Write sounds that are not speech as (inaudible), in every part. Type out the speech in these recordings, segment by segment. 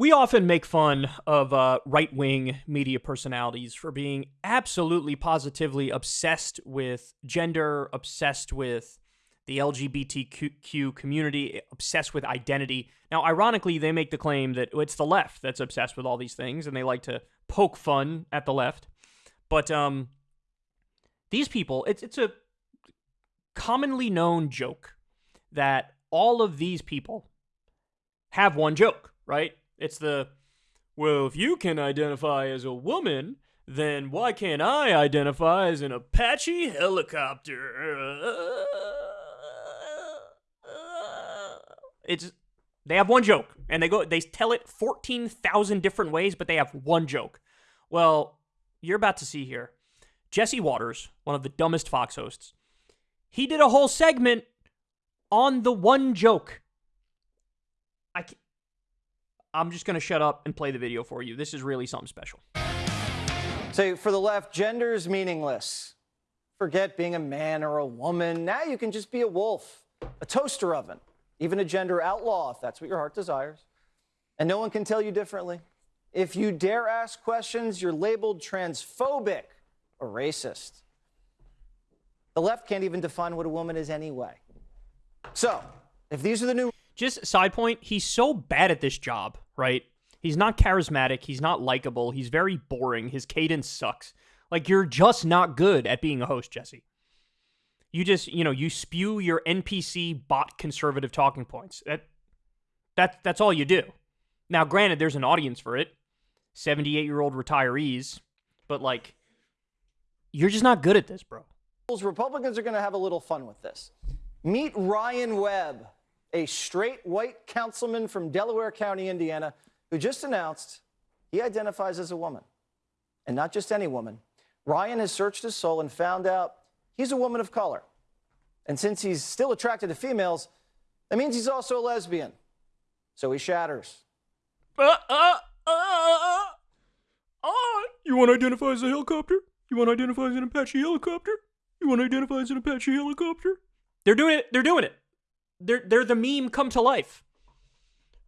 We often make fun of uh, right wing media personalities for being absolutely positively obsessed with gender, obsessed with the LGBTQ community, obsessed with identity. Now, ironically, they make the claim that it's the left that's obsessed with all these things, and they like to poke fun at the left. But um, these people, it's it's a commonly known joke that all of these people have one joke, right? It's the, well, if you can identify as a woman, then why can't I identify as an Apache helicopter? It's they have one joke and they go they tell it 14,000 different ways but they have one joke. Well, you're about to see here. Jesse Watters, one of the dumbest Fox hosts, he did a whole segment on the one joke. I I'm just going to shut up and play the video for you. This is really something special. So, for the left, gender is meaningless. Forget being a man or a woman. Now you can just be a wolf, a toaster oven, even a gender outlaw if that's what your heart desires. And no one can tell you differently. If you dare ask questions, you're labeled transphobic or racist. The left can't even define what a woman is anyway. So, if these are the new just side point, he's so bad at this job, right? He's not charismatic, he's not likable, he's very boring, his cadence sucks. Like you're just not good at being a host, Jesse. You just, you know, you spew your NPC bot conservative talking points. That that that's all you do. Now, granted, there's an audience for it. 78-year-old retirees, but like you're just not good at this, bro. Republicans are going to have a little fun with this. Meet Ryan Webb, a straight white councilman from Delaware County, Indiana, who just announced he identifies as a woman. And not just any woman. Ryan has searched his soul and found out he's a woman of color. And since he's still attracted to females, that means he's also a lesbian. So he shatters. Uh, uh, uh, uh, you want to identify as a helicopter? You want to identify as an Apache helicopter? You want to identify as an Apache helicopter? They're doing it. They're doing it they're they're the meme come to life.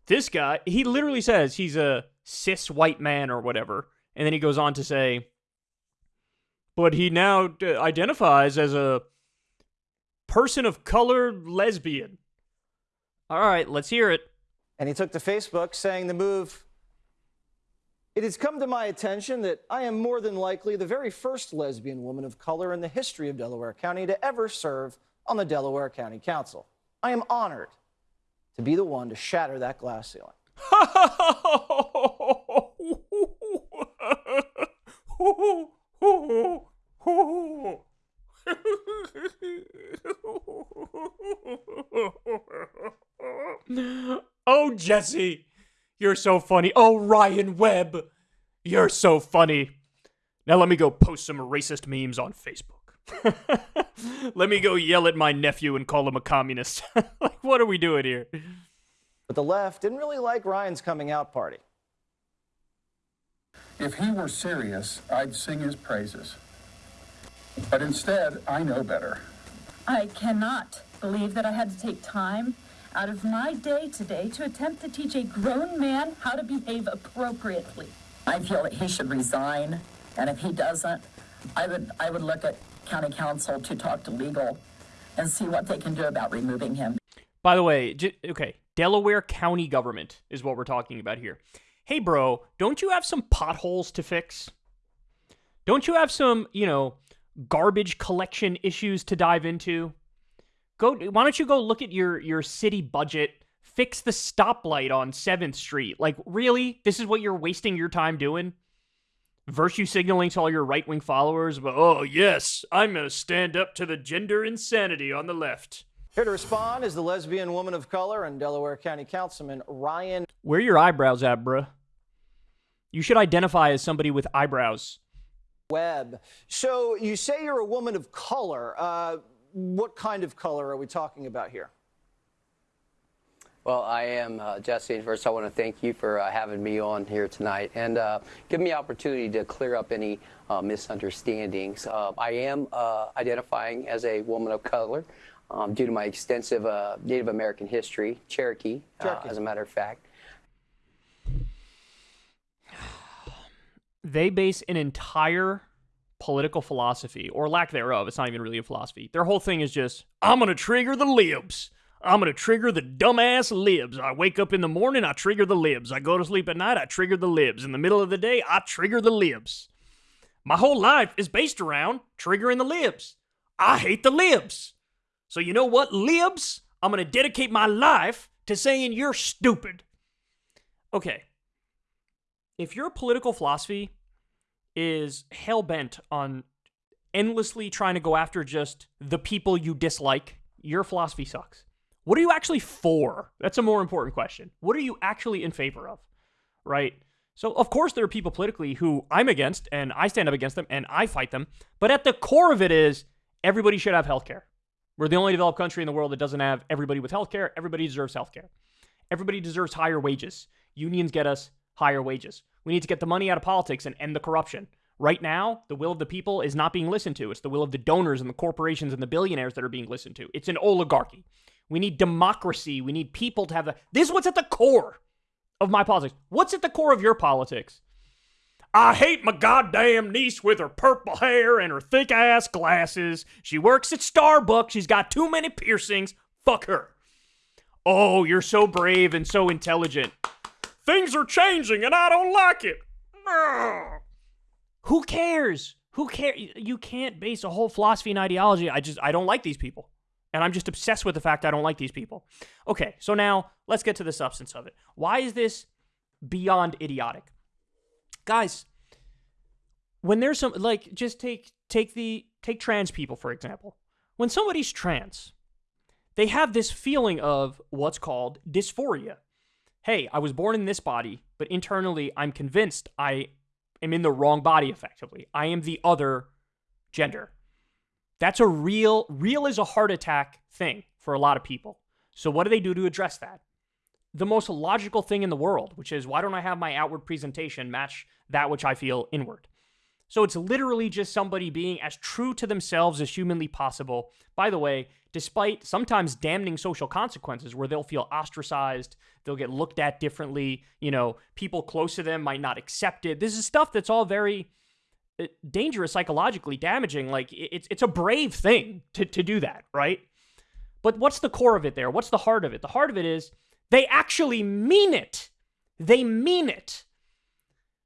This guy, he literally says he's a cis white man or whatever, and then he goes on to say, but he now d- identifies as a person of color lesbian. All right, let's hear it. And he took to Facebook saying the move it has come to my attention that I am more than likely the very first lesbian woman of color in the history of Delaware County to ever serve on the Delaware County Council. I am honored to be the one to shatter that glass ceiling. (laughs) oh, Jesse, you're so funny. Oh, Ryan Webb, you're so funny. Now let me go post some racist memes on Facebook. (laughs) (laughs) Let me go yell at my nephew and call him a communist. (laughs) like, what are we doing here? But the left didn't really like Ryan's coming out party. If he were serious, I'd sing his praises. But instead, I know better. I cannot believe that I had to take time out of my day today to attempt to teach a grown man how to behave appropriately. I feel that he should resign, and if he doesn't, I would I would look at county council to talk to legal and see what they can do about removing him. By the way, okay, Delaware County government is what we're talking about here. Hey, bro, don't you have some potholes to fix? Don't you have some, you know, garbage collection issues to dive into? Go. Why don't you go look at your your city budget? Fix the stoplight on Seventh Street. Like, really? This is what you're wasting your time doing? Virtue signaling to all your right wing followers, but oh, yes, I'm going to stand up to the gender insanity on the left. Here to respond is the lesbian woman of color and Delaware County Councilman Ryan. Where your eyebrows at, bruh? You should identify as somebody with eyebrows. Webb. So you say you're a woman of color. Uh, what kind of color are we talking about here? Well, I am uh, Jesse. First, I want to thank you for uh, having me on here tonight and uh, giving me the opportunity to clear up any uh, misunderstandings. Uh, I am uh, identifying as a woman of color um, due to my extensive Native American history, Cherokee, Cherokee. as a matter of fact. they base an entire political philosophy or lack thereof. It's not even really a philosophy. Their whole thing is just, I'm going to trigger the libs. I'm going to trigger the dumbass libs. I wake up in the morning, I trigger the libs. I go to sleep at night, I trigger the libs. In the middle of the day, I trigger the libs. My whole life is based around triggering the libs. I hate the libs. So, you know what, libs? I'm going to dedicate my life to saying you're stupid. Okay. If your political philosophy is hell bent on endlessly trying to go after just the people you dislike, your philosophy sucks. What are you actually for? That's a more important question. What are you actually in favor of? Right? So, of course, there are people politically who I'm against and I stand up against them and I fight them. But at the core of it is everybody should have health care. We're the only developed country in the world that doesn't have everybody with health care. Everybody deserves health care. Everybody deserves higher wages. Unions get us higher wages. We need to get the money out of politics and end the corruption. Right now, the will of the people is not being listened to. It's the will of the donors and the corporations and the billionaires that are being listened to. It's an oligarchy. We need democracy. We need people to have the. This is what's at the core of my politics. What's at the core of your politics? I hate my goddamn niece with her purple hair and her thick ass glasses. She works at Starbucks. She's got too many piercings. Fuck her. Oh, you're so brave and so intelligent. Things are changing and I don't like it. Who cares? Who cares? You can't base a whole philosophy and ideology. I just, I don't like these people. And I'm just obsessed with the fact I don't like these people. Okay, so now let's get to the substance of it. Why is this beyond idiotic? Guys, when there's some like just take take the take trans people for example. When somebody's trans, they have this feeling of what's called dysphoria. Hey, I was born in this body, but internally I'm convinced I am in the wrong body effectively. I am the other gender. That's a real, real is a heart attack thing for a lot of people. So, what do they do to address that? The most logical thing in the world, which is why don't I have my outward presentation match that which I feel inward? So, it's literally just somebody being as true to themselves as humanly possible. By the way, despite sometimes damning social consequences where they'll feel ostracized, they'll get looked at differently, you know, people close to them might not accept it. This is stuff that's all very Uh, dangerous psychologically damaging like it's it's a brave thing to to do that right but what's the core of it there what's the heart of it the heart of it is they actually mean it they mean it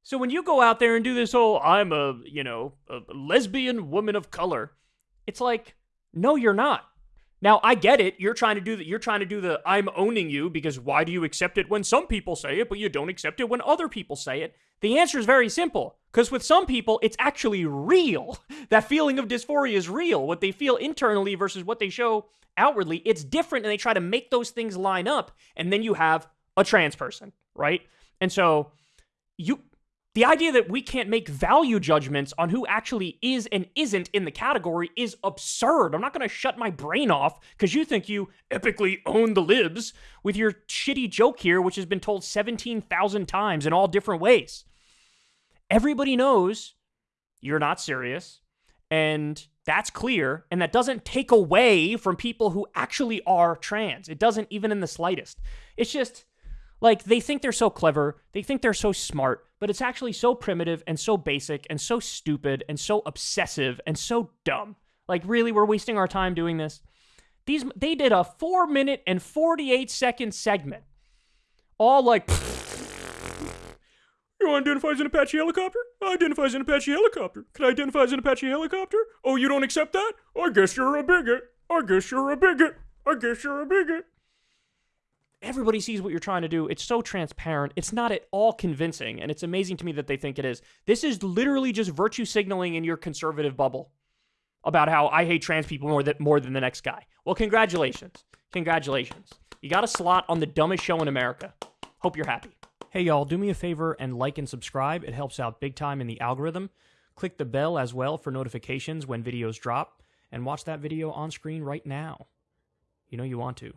so when you go out there and do this whole i'm a you know a lesbian woman of color it's like no you're not now I get it. You're trying to do that. You're trying to do the I'm owning you because why do you accept it when some people say it, but you don't accept it when other people say it? The answer is very simple. Because with some people, it's actually real. (laughs) That feeling of dysphoria is real. What they feel internally versus what they show outwardly, it's different, and they try to make those things line up. And then you have a trans person, right? And so you the idea that we can't make value judgments on who actually is and isn't in the category is absurd. I'm not going to shut my brain off because you think you epically own the libs with your shitty joke here, which has been told 17,000 times in all different ways. Everybody knows you're not serious, and that's clear, and that doesn't take away from people who actually are trans. It doesn't even in the slightest. It's just like they think they're so clever, they think they're so smart, but it's actually so primitive and so basic and so stupid and so obsessive and so dumb. Like really we're wasting our time doing this. These they did a 4 minute and 48 second segment. All like You (laughs) identify as an Apache helicopter? I identify as an Apache helicopter. Can I identify as an Apache helicopter? Oh, you don't accept that? I guess you're a bigot. I guess you're a bigot. I guess you're a bigot. Everybody sees what you're trying to do. It's so transparent. It's not at all convincing, and it's amazing to me that they think it is. This is literally just virtue signaling in your conservative bubble about how I hate trans people more than more than the next guy. Well, congratulations. Congratulations. You got a slot on the dumbest show in America. Hope you're happy. Hey y'all, do me a favor and like and subscribe. It helps out big time in the algorithm. Click the bell as well for notifications when videos drop and watch that video on screen right now. You know you want to.